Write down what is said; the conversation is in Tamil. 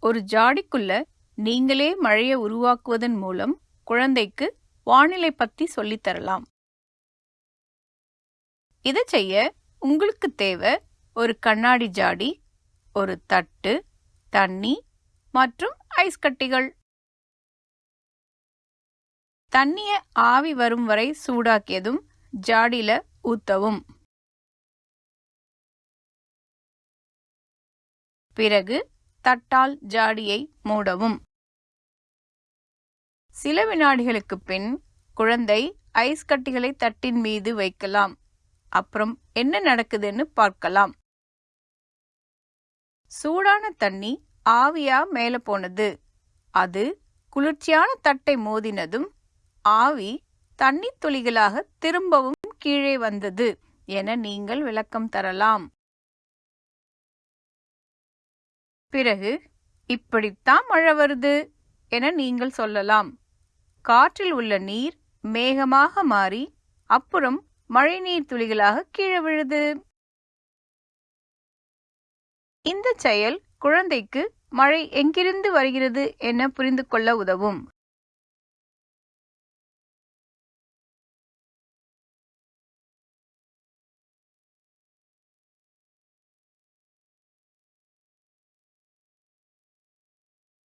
ஒரு ஜாடிக்குள்ள நீங்களே மழையை உருவாக்குவதன் மூலம் குழந்தைக்கு வானிலை பத்தி சொல்லித் தரலாம். இதை செய்ய உங்களுக்கு தேவை ஒரு கண்ணாடி ஜாடி ஒரு தட்டு தண்ணி மற்றும் ஐஸ் கட்டிகள். தண்ணிய ஆவி வரும் வரை சூடாக்கியதும் ஜாடியில ஊத்தவும். பிறகு தட்டால் ஜாடியை மூடவும். சில வினாடிகளுக்கு பின் குழந்தை ஐஸ் கட்டிகளை தட்டின் மீது வைக்கலாம். அப்புறம் என்ன நடக்குதுன்னு பார்க்கலாம். சூடான தண்ணி ஆவியா மேல போனது. அது குளிர்ச்சியான தட்டை மோதினதும் ஆவி தண்ணி துளிகளாக திரும்பவும் கீழே வந்தது என நீங்கள் விளக்கம் தரலாம். பிறகு இப்படித்தான் மழை வருது என நீங்கள் சொல்லலாம். காற்றில் உள்ள நீர் மேகமாக மாறி அப்புறம் மழைநீர் துளிகளாக கீழே விழுது. இந்த செயல் குழந்தைக்கு மழை எங்கிருந்து வருகிறது என புரிந்து கொள்ள உதவும்.